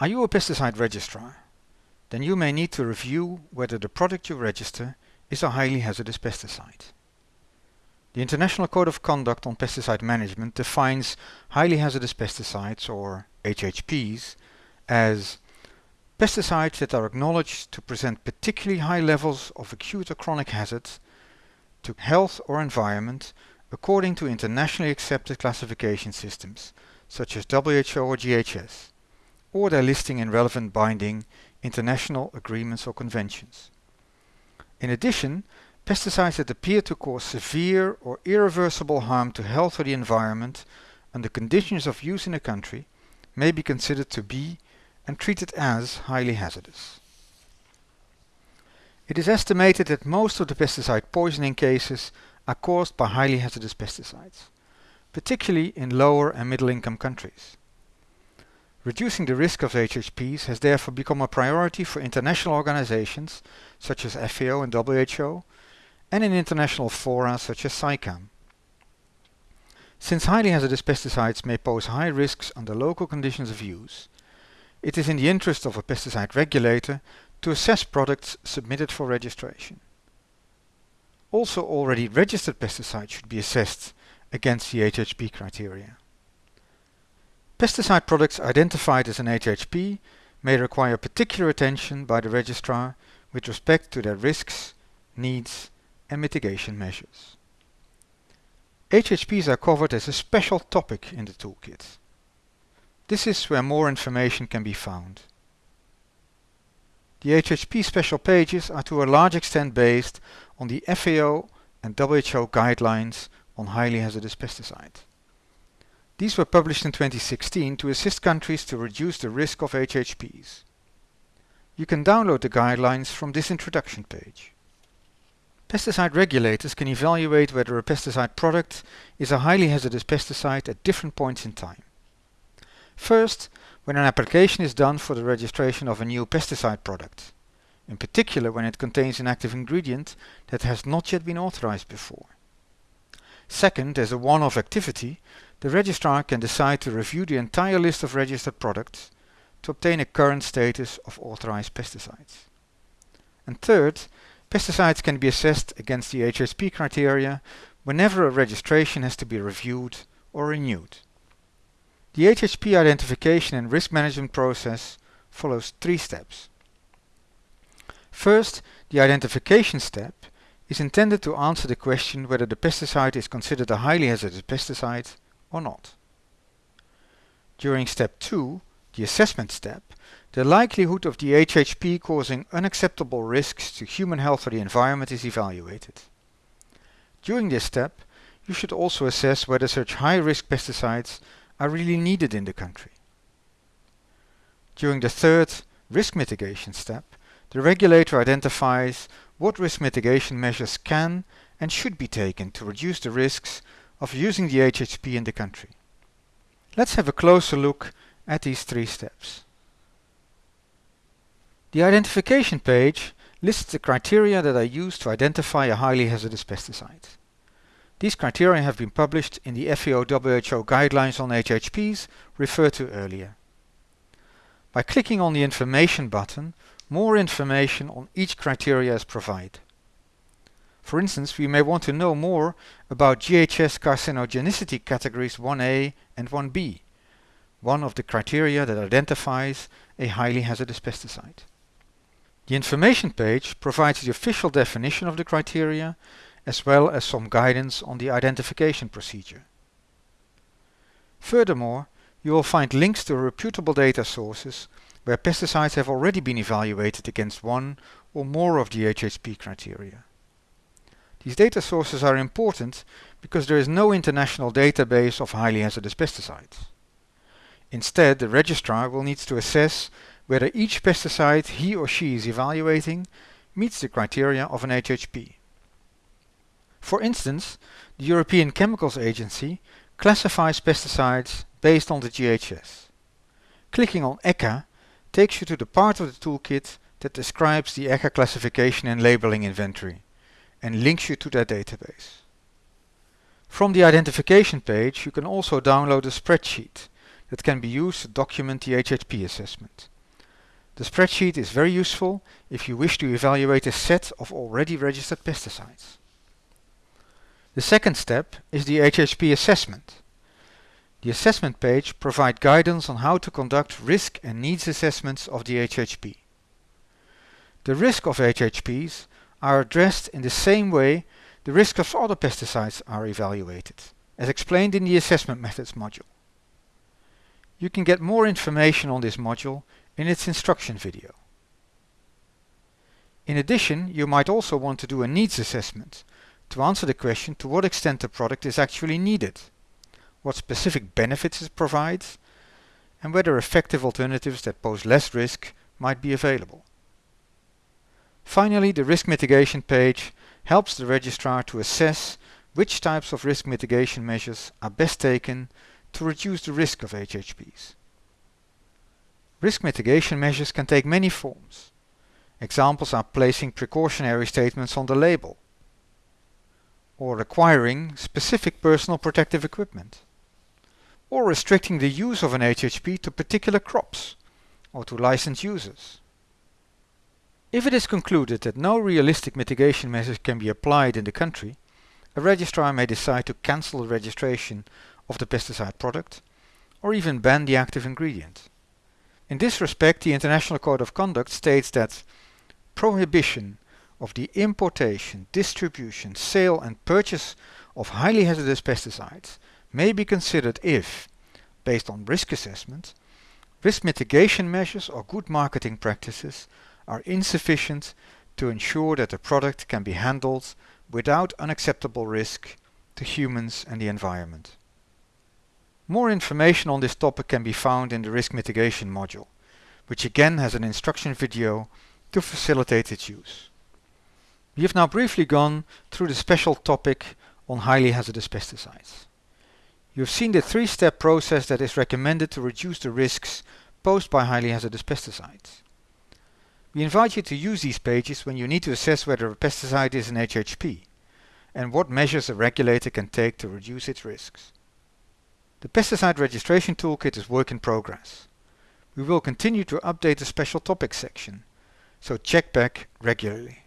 Are you a pesticide registrar? Then you may need to review whether the product you register is a highly hazardous pesticide. The International Code of Conduct on Pesticide Management defines highly hazardous pesticides, or HHPs, as pesticides that are acknowledged to present particularly high levels of acute or chronic hazard to health or environment according to internationally accepted classification systems such as WHO or GHS, or their listing in relevant binding international agreements or conventions. In addition, pesticides that appear to cause severe or irreversible harm to health or the environment under conditions of use in a country may be considered to be and treated as highly hazardous. It is estimated that most of the pesticide poisoning cases are caused by highly hazardous pesticides, particularly in lower and middle income countries. Reducing the risk of HHPs has therefore become a priority for international organizations such as FAO and WHO and in international fora such as SAICM. Since highly hazardous pesticides may pose high risks under local conditions of use, it is in the interest of a pesticide regulator to assess products submitted for registration. Also already registered pesticides should be assessed against the HHP criteria. Pesticide products identified as an HHP may require particular attention by the registrar with respect to their risks, needs and mitigation measures. HHPs are covered as a special topic in the toolkit. This is where more information can be found. The HHP special pages are to a large extent based on the FAO and WHO guidelines on highly hazardous pesticides. These were published in 2016 to assist countries to reduce the risk of HHPs. You can download the guidelines from this introduction page. Pesticide regulators can evaluate whether a pesticide product is a highly hazardous pesticide at different points in time. First, when an application is done for the registration of a new pesticide product, in particular when it contains an active ingredient that has not yet been authorized before. Second, as a one-off activity, the registrar can decide to review the entire list of registered products to obtain a current status of authorized pesticides. And third, pesticides can be assessed against the HHP criteria whenever a registration has to be reviewed or renewed. The HHP identification and risk management process follows three steps. First, the identification step is intended to answer the question whether the pesticide is considered a highly hazardous pesticide or not. During step 2, the assessment step, the likelihood of the HHP causing unacceptable risks to human health or the environment is evaluated. During this step, you should also assess whether such high-risk pesticides are really needed in the country. During the third risk mitigation step, the regulator identifies what risk mitigation measures can and should be taken to reduce the risks of using the HHP in the country. Let's have a closer look at these three steps. The identification page lists the criteria that are used to identify a highly hazardous pesticide. These criteria have been published in the FAO-WHO guidelines on HHPs referred to earlier. By clicking on the information button, more information on each criteria is provided. For instance, we may want to know more about GHS carcinogenicity categories 1A and 1B, one of the criteria that identifies a highly hazardous pesticide. The information page provides the official definition of the criteria as well as some guidance on the identification procedure. Furthermore, you will find links to reputable data sources where pesticides have already been evaluated against one or more of the HHP criteria. These data sources are important because there is no international database of highly hazardous pesticides. Instead, the registrar will need to assess whether each pesticide he or she is evaluating meets the criteria of an HHP. For instance, the European Chemicals Agency classifies pesticides based on the GHS. Clicking on ECHA takes you to the part of the toolkit that describes the ECHA classification and labeling inventory and links you to that database. From the identification page you can also download a spreadsheet that can be used to document the HHP assessment. The spreadsheet is very useful if you wish to evaluate a set of already registered pesticides. The second step is the HHP assessment. The assessment page provides guidance on how to conduct risk and needs assessments of the HHP. The risk of HHPs are addressed in the same way the risk of other pesticides are evaluated, as explained in the Assessment Methods module. You can get more information on this module in its instruction video. In addition, you might also want to do a needs assessment to answer the question to what extent the product is actually needed, what specific benefits it provides, and whether effective alternatives that pose less risk might be available. Finally, the risk mitigation page helps the registrar to assess which types of risk mitigation measures are best taken to reduce the risk of HHPs. Risk mitigation measures can take many forms. Examples are placing precautionary statements on the label or requiring specific personal protective equipment or restricting the use of an HHP to particular crops or to licensed users. If it is concluded that no realistic mitigation measures can be applied in the country, a registrar may decide to cancel the registration of the pesticide product or even ban the active ingredient. In this respect, the International Code of Conduct states that prohibition of the importation, distribution, sale and purchase of highly hazardous pesticides may be considered if, based on risk assessment, risk mitigation measures or good marketing practices are insufficient to ensure that the product can be handled without unacceptable risk to humans and the environment. More information on this topic can be found in the risk mitigation module, which again has an instruction video to facilitate its use. We have now briefly gone through the special topic on highly hazardous pesticides. You have seen the three-step process that is recommended to reduce the risks posed by highly hazardous pesticides. We invite you to use these pages when you need to assess whether a pesticide is an HHP and what measures a regulator can take to reduce its risks. The Pesticide Registration Toolkit is work in progress. We will continue to update the special topics section, so check back regularly.